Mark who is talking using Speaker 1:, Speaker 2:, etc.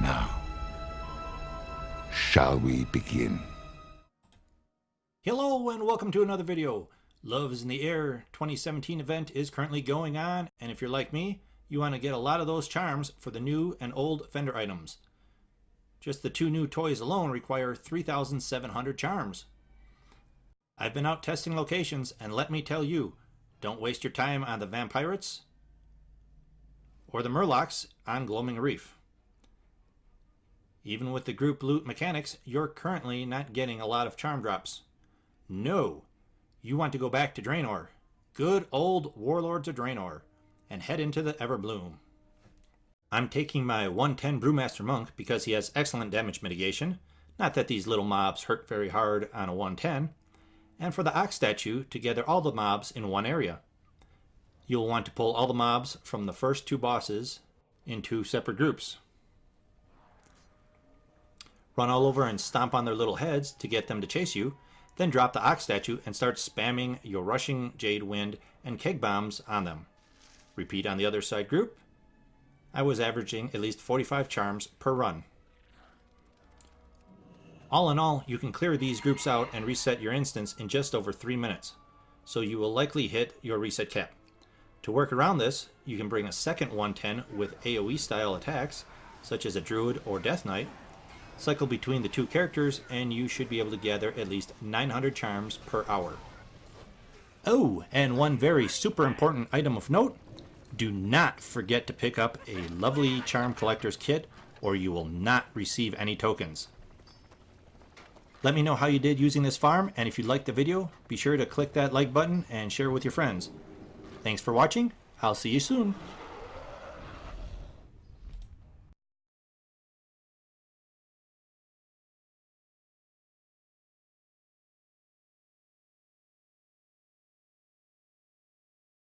Speaker 1: Now, shall we begin?
Speaker 2: Hello and welcome to another video. Love is in the Air 2017 event is currently going on and if you're like me, you want to get a lot of those charms for the new and old Fender items. Just the two new toys alone require 3,700 charms. I've been out testing locations and let me tell you, don't waste your time on the Vampirates or the Murlocs on Gloaming Reef. Even with the group loot mechanics, you're currently not getting a lot of charm drops. No, you want to go back to Draenor. Good old Warlords of Draenor. And head into the Everbloom. I'm taking my 110 Brewmaster Monk because he has excellent damage mitigation. Not that these little mobs hurt very hard on a 110. And for the Ox statue to gather all the mobs in one area. You'll want to pull all the mobs from the first two bosses in two separate groups. Run all over and stomp on their little heads to get them to chase you, then drop the Ox statue and start spamming your Rushing Jade Wind and Keg Bombs on them. Repeat on the other side group. I was averaging at least 45 charms per run. All in all, you can clear these groups out and reset your instance in just over 3 minutes, so you will likely hit your reset cap. To work around this, you can bring a second 110 with AoE style attacks, such as a Druid or Death Knight, cycle between the two characters, and you should be able to gather at least 900 charms per hour. Oh, and one very super important item of note, do not forget to pick up a lovely Charm Collector's Kit or you will not receive any tokens. Let me know how you did using this farm, and if you liked the video, be sure to click that like button and share with your friends. Thanks for watching. I'll see you soon.